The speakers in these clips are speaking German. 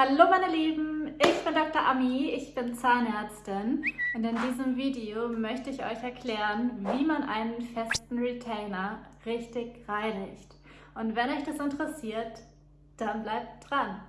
Hallo meine Lieben, ich bin Dr. Ami, ich bin Zahnärztin und in diesem Video möchte ich euch erklären, wie man einen festen Retainer richtig reinigt. Und wenn euch das interessiert, dann bleibt dran.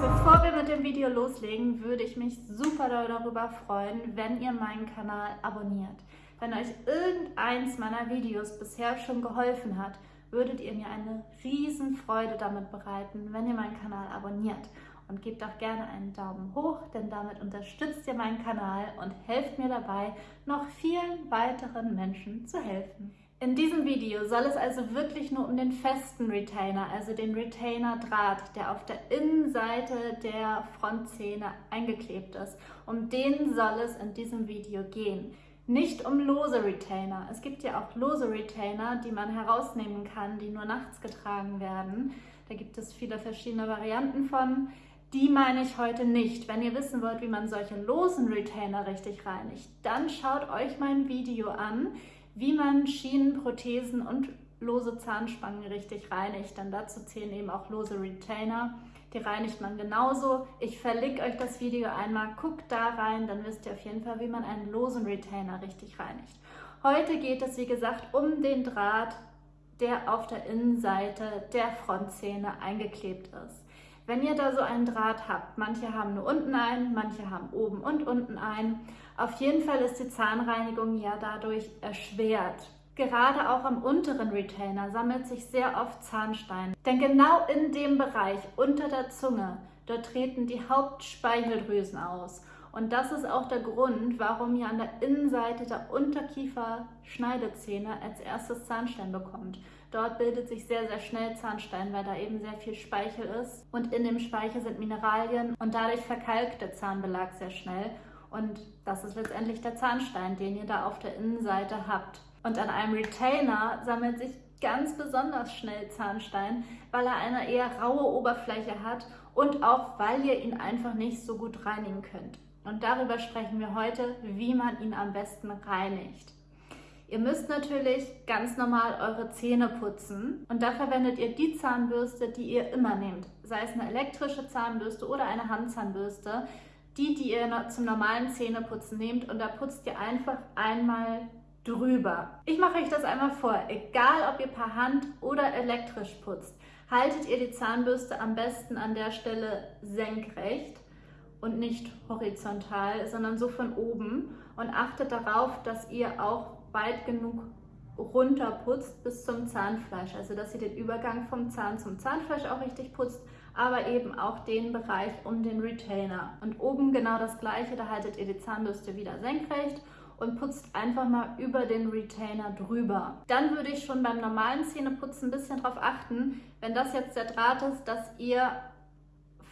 Bevor wir mit dem Video loslegen, würde ich mich super darüber freuen, wenn ihr meinen Kanal abonniert. Wenn euch irgendeins meiner Videos bisher schon geholfen hat, würdet ihr mir eine riesen Freude damit bereiten, wenn ihr meinen Kanal abonniert. Und gebt auch gerne einen Daumen hoch, denn damit unterstützt ihr meinen Kanal und helft mir dabei, noch vielen weiteren Menschen zu helfen. In diesem Video soll es also wirklich nur um den festen Retainer, also den Retainer-Draht, der auf der Innenseite der Frontzähne eingeklebt ist. Um den soll es in diesem Video gehen nicht um lose Retainer. Es gibt ja auch lose Retainer, die man herausnehmen kann, die nur nachts getragen werden. Da gibt es viele verschiedene Varianten von. Die meine ich heute nicht. Wenn ihr wissen wollt, wie man solche losen Retainer richtig reinigt, dann schaut euch mein Video an, wie man Schienen, Prothesen und lose Zahnspangen richtig reinigt. Denn dazu zählen eben auch lose Retainer. Die reinigt man genauso. Ich verlinke euch das Video einmal. Guckt da rein, dann wisst ihr auf jeden Fall, wie man einen losen Retainer richtig reinigt. Heute geht es, wie gesagt, um den Draht, der auf der Innenseite der Frontzähne eingeklebt ist. Wenn ihr da so einen Draht habt, manche haben nur unten einen, manche haben oben und unten einen, auf jeden Fall ist die Zahnreinigung ja dadurch erschwert. Gerade auch am unteren Retainer sammelt sich sehr oft Zahnstein. Denn genau in dem Bereich unter der Zunge, dort treten die Hauptspeicheldrüsen aus. Und das ist auch der Grund, warum ihr an der Innenseite der Unterkiefer-Schneidezähne als erstes Zahnstein bekommt. Dort bildet sich sehr, sehr schnell Zahnstein, weil da eben sehr viel Speichel ist. Und in dem Speichel sind Mineralien und dadurch verkalkt der Zahnbelag sehr schnell. Und das ist letztendlich der Zahnstein, den ihr da auf der Innenseite habt. Und an einem Retainer sammelt sich ganz besonders schnell Zahnstein, weil er eine eher raue Oberfläche hat und auch weil ihr ihn einfach nicht so gut reinigen könnt. Und darüber sprechen wir heute, wie man ihn am besten reinigt. Ihr müsst natürlich ganz normal eure Zähne putzen und da verwendet ihr die Zahnbürste, die ihr immer nehmt. Sei es eine elektrische Zahnbürste oder eine Handzahnbürste. Die, die ihr zum normalen Zähneputzen nehmt und da putzt ihr einfach einmal drüber. Ich mache euch das einmal vor. Egal, ob ihr per Hand oder elektrisch putzt, haltet ihr die Zahnbürste am besten an der Stelle senkrecht und nicht horizontal, sondern so von oben und achtet darauf, dass ihr auch weit genug runter putzt bis zum Zahnfleisch, also dass ihr den Übergang vom Zahn zum Zahnfleisch auch richtig putzt, aber eben auch den Bereich um den Retainer. Und oben genau das gleiche, da haltet ihr die Zahnbürste wieder senkrecht und putzt einfach mal über den Retainer drüber. Dann würde ich schon beim normalen Zähneputzen ein bisschen darauf achten, wenn das jetzt der Draht ist, dass ihr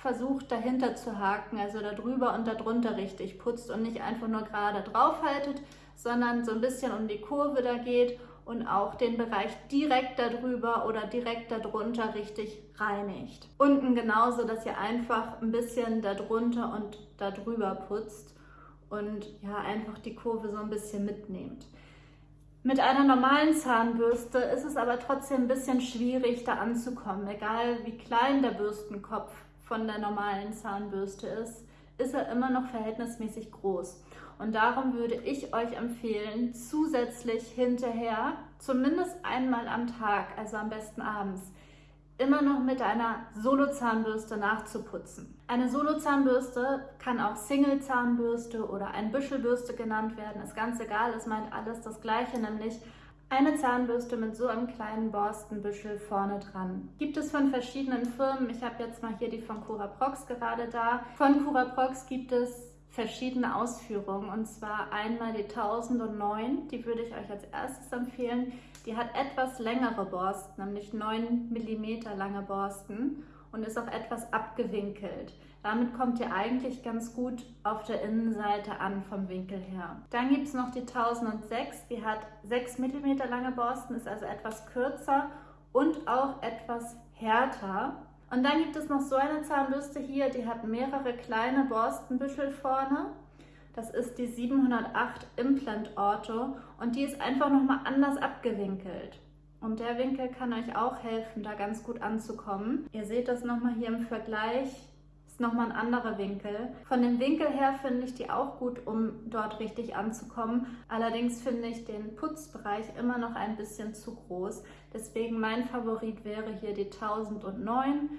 versucht dahinter zu haken, also da drüber und da drunter richtig putzt und nicht einfach nur gerade drauf haltet, sondern so ein bisschen um die Kurve da geht und auch den Bereich direkt darüber oder direkt darunter richtig reinigt. Unten genauso, dass ihr einfach ein bisschen darunter und darüber putzt und ja, einfach die Kurve so ein bisschen mitnehmt. Mit einer normalen Zahnbürste ist es aber trotzdem ein bisschen schwierig, da anzukommen. Egal wie klein der Bürstenkopf von der normalen Zahnbürste ist, ist er immer noch verhältnismäßig groß. Und darum würde ich euch empfehlen, zusätzlich hinterher, zumindest einmal am Tag, also am besten abends, immer noch mit einer Solo-Zahnbürste nachzuputzen. Eine Solo-Zahnbürste kann auch Single-Zahnbürste oder ein Büschelbürste genannt werden, ist ganz egal, es meint alles das gleiche, nämlich eine Zahnbürste mit so einem kleinen Borstenbüschel vorne dran. Gibt es von verschiedenen Firmen, ich habe jetzt mal hier die von Curaprox gerade da. Von Curaprox gibt es verschiedene Ausführungen und zwar einmal die 1009, die würde ich euch als erstes empfehlen. Die hat etwas längere Borsten, nämlich 9 mm lange Borsten und ist auch etwas abgewinkelt. Damit kommt ihr eigentlich ganz gut auf der Innenseite an vom Winkel her. Dann gibt es noch die 1006, die hat 6 mm lange Borsten, ist also etwas kürzer und auch etwas härter. Und dann gibt es noch so eine Zahnbürste hier, die hat mehrere kleine Borstenbüschel vorne das ist die 708 Implant Ortho und die ist einfach nochmal anders abgewinkelt. Und der Winkel kann euch auch helfen, da ganz gut anzukommen. Ihr seht das nochmal hier im Vergleich ist nochmal ein anderer Winkel. Von dem Winkel her finde ich die auch gut, um dort richtig anzukommen. Allerdings finde ich den Putzbereich immer noch ein bisschen zu groß. Deswegen mein Favorit wäre hier die 1009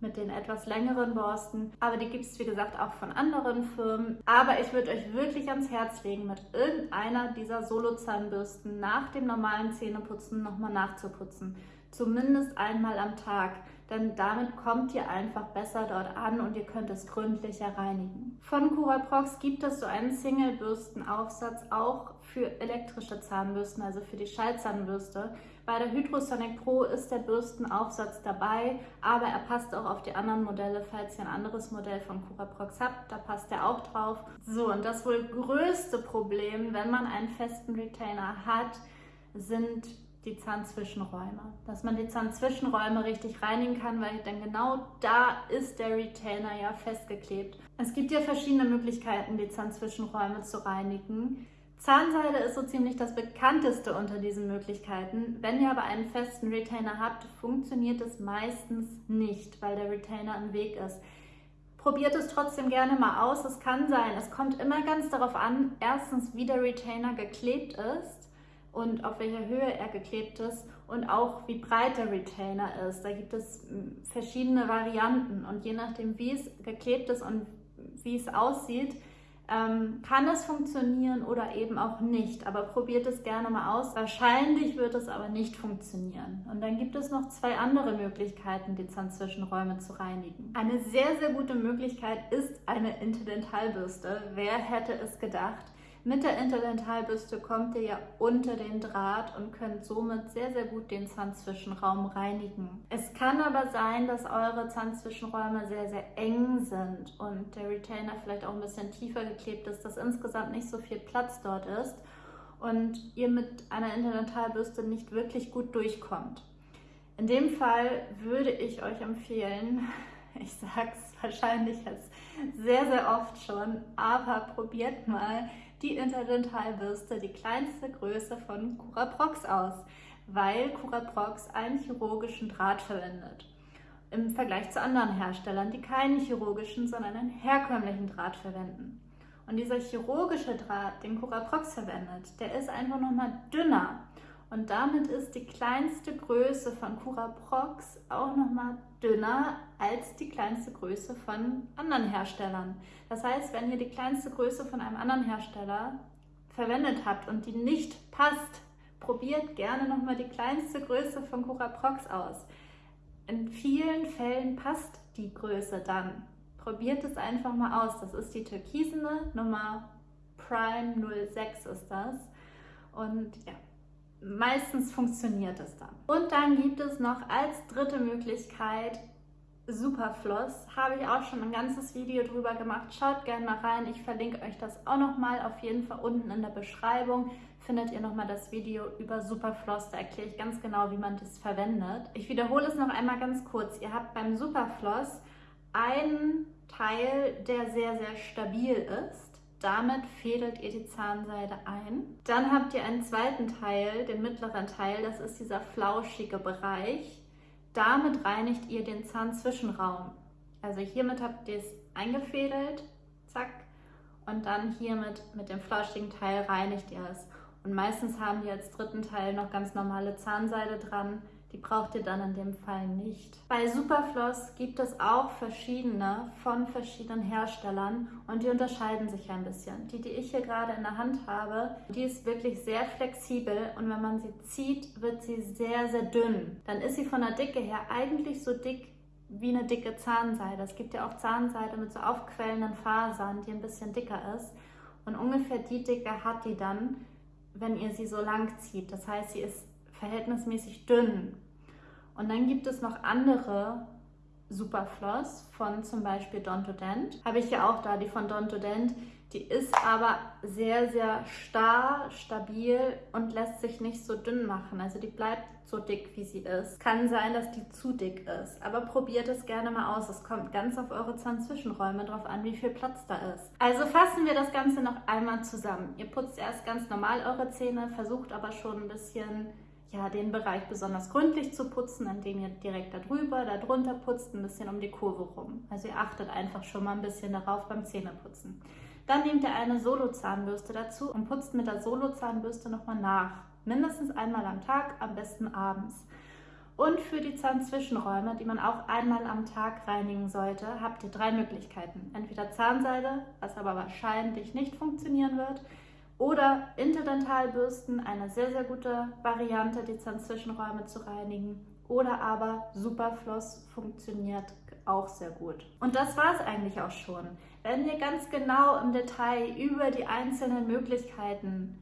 mit den etwas längeren Borsten. Aber die gibt es, wie gesagt, auch von anderen Firmen. Aber ich würde euch wirklich ans Herz legen, mit irgendeiner dieser Solo-Zahnbürsten nach dem normalen Zähneputzen nochmal nachzuputzen. Zumindest einmal am Tag denn damit kommt ihr einfach besser dort an und ihr könnt es gründlicher reinigen. Von Curaprox gibt es so einen Single-Bürstenaufsatz auch für elektrische Zahnbürsten, also für die Schallzahnbürste. Bei der Hydrosonic Pro ist der Bürstenaufsatz dabei, aber er passt auch auf die anderen Modelle, falls ihr ein anderes Modell von Curaprox habt, da passt er auch drauf. So, und das wohl größte Problem, wenn man einen festen Retainer hat, sind die Zahnzwischenräume. Dass man die Zahnzwischenräume richtig reinigen kann, weil dann genau da ist der Retainer ja festgeklebt. Es gibt ja verschiedene Möglichkeiten, die Zahnzwischenräume zu reinigen. Zahnseide ist so ziemlich das bekannteste unter diesen Möglichkeiten. Wenn ihr aber einen festen Retainer habt, funktioniert es meistens nicht, weil der Retainer im Weg ist. Probiert es trotzdem gerne mal aus. Es kann sein, es kommt immer ganz darauf an, erstens, wie der Retainer geklebt ist und auf welcher Höhe er geklebt ist und auch wie breit der Retainer ist. Da gibt es hm, verschiedene Varianten und je nachdem, wie es geklebt ist und wie es aussieht, ähm, kann es funktionieren oder eben auch nicht. Aber probiert es gerne mal aus. Wahrscheinlich wird es aber nicht funktionieren. Und dann gibt es noch zwei andere Möglichkeiten, die Zahnzwischenräume zu reinigen. Eine sehr, sehr gute Möglichkeit ist eine Interdentalbürste. Wer hätte es gedacht? Mit der Interdentalbürste kommt ihr ja unter den Draht und könnt somit sehr, sehr gut den Zahnzwischenraum reinigen. Es kann aber sein, dass eure Zahnzwischenräume sehr, sehr eng sind und der Retainer vielleicht auch ein bisschen tiefer geklebt ist, dass insgesamt nicht so viel Platz dort ist und ihr mit einer Interdentalbürste nicht wirklich gut durchkommt. In dem Fall würde ich euch empfehlen, ich sage es wahrscheinlich jetzt sehr, sehr oft schon, aber probiert mal die Interdentalbürste die kleinste Größe von Curaprox aus, weil Curaprox einen chirurgischen Draht verwendet. Im Vergleich zu anderen Herstellern, die keinen chirurgischen, sondern einen herkömmlichen Draht verwenden. Und dieser chirurgische Draht, den Curaprox verwendet, der ist einfach nochmal dünner. Und damit ist die kleinste Größe von Curaprox auch nochmal dünner als die kleinste Größe von anderen Herstellern. Das heißt, wenn ihr die kleinste Größe von einem anderen Hersteller verwendet habt und die nicht passt, probiert gerne nochmal die kleinste Größe von Curaprox aus. In vielen Fällen passt die Größe dann. Probiert es einfach mal aus. Das ist die türkisene Nummer Prime 06 ist das. Und ja, meistens funktioniert es dann. Und dann gibt es noch als dritte Möglichkeit Superfloss. Habe ich auch schon ein ganzes Video drüber gemacht. Schaut gerne mal rein. Ich verlinke euch das auch nochmal. Auf jeden Fall unten in der Beschreibung findet ihr nochmal das Video über Superfloss. Da erkläre ich ganz genau, wie man das verwendet. Ich wiederhole es noch einmal ganz kurz. Ihr habt beim Superfloss einen Teil, der sehr, sehr stabil ist. Damit fädelt ihr die Zahnseide ein. Dann habt ihr einen zweiten Teil, den mittleren Teil, das ist dieser flauschige Bereich. Damit reinigt ihr den Zahnzwischenraum. Also hiermit habt ihr es eingefädelt, zack, und dann hiermit mit dem flauschigen Teil reinigt ihr es. Und meistens haben die als dritten Teil noch ganz normale Zahnseide dran. Die braucht ihr dann in dem Fall nicht. Bei Superfloss gibt es auch verschiedene von verschiedenen Herstellern und die unterscheiden sich ein bisschen. Die, die ich hier gerade in der Hand habe, die ist wirklich sehr flexibel und wenn man sie zieht, wird sie sehr, sehr dünn. Dann ist sie von der Dicke her eigentlich so dick wie eine dicke Zahnseide. Es gibt ja auch Zahnseide mit so aufquellenden Fasern, die ein bisschen dicker ist. Und ungefähr die Dicke hat die dann, wenn ihr sie so lang zieht. Das heißt, sie ist verhältnismäßig dünn. Und dann gibt es noch andere Superfloss von zum Beispiel Dontodent. Habe ich ja auch da, die von Dontodent. Die ist aber sehr, sehr starr, stabil und lässt sich nicht so dünn machen. Also die bleibt so dick, wie sie ist. Kann sein, dass die zu dick ist, aber probiert es gerne mal aus. Es kommt ganz auf eure Zahnzwischenräume drauf an, wie viel Platz da ist. Also fassen wir das Ganze noch einmal zusammen. Ihr putzt erst ganz normal eure Zähne, versucht aber schon ein bisschen ja, den Bereich besonders gründlich zu putzen, indem ihr direkt darüber, darunter putzt, ein bisschen um die Kurve rum. Also ihr achtet einfach schon mal ein bisschen darauf beim Zähneputzen. Dann nehmt ihr eine Solo-Zahnbürste dazu und putzt mit der Solo-Zahnbürste nochmal nach. Mindestens einmal am Tag, am besten abends. Und für die Zahnzwischenräume, die man auch einmal am Tag reinigen sollte, habt ihr drei Möglichkeiten. Entweder Zahnseide, was aber wahrscheinlich nicht funktionieren wird, oder Interdentalbürsten, eine sehr, sehr gute Variante, die Zahnzwischenräume zu reinigen. Oder aber Superfloss funktioniert auch sehr gut. Und das war es eigentlich auch schon. Wenn ihr ganz genau im Detail über die einzelnen Möglichkeiten,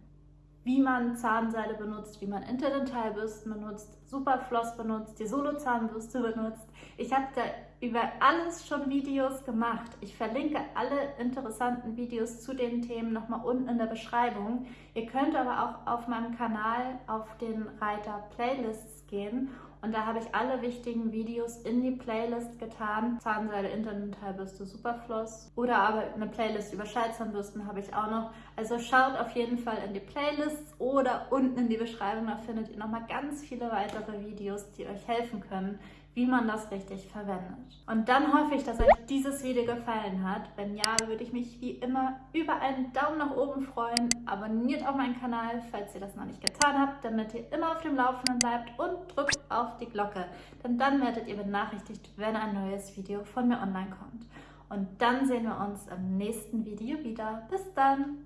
wie man Zahnseide benutzt, wie man Interdentalbürsten benutzt, Superfloss benutzt, die Solo-Zahnbürste benutzt, ich habe da über alles schon Videos gemacht. Ich verlinke alle interessanten Videos zu den Themen nochmal unten in der Beschreibung. Ihr könnt aber auch auf meinem Kanal auf den Reiter Playlists gehen und da habe ich alle wichtigen Videos in die Playlist getan. Zahnseide, Interdentalbürste, Superfloss oder aber eine Playlist über Schallzahnbürsten habe ich auch noch. Also schaut auf jeden Fall in die Playlists oder unten in die Beschreibung, da findet ihr nochmal ganz viele weitere Videos, die euch helfen können, wie man das richtig verwendet. Und dann hoffe ich, dass euch dieses Video gefallen hat. Wenn ja, würde ich mich wie immer über einen Daumen nach oben freuen. Abonniert auch meinen Kanal, falls ihr das noch nicht getan habt, damit ihr immer auf dem Laufenden bleibt und drückt auf die Glocke. Denn dann werdet ihr benachrichtigt, wenn ein neues Video von mir online kommt. Und dann sehen wir uns im nächsten Video wieder. Bis dann.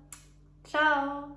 Ciao.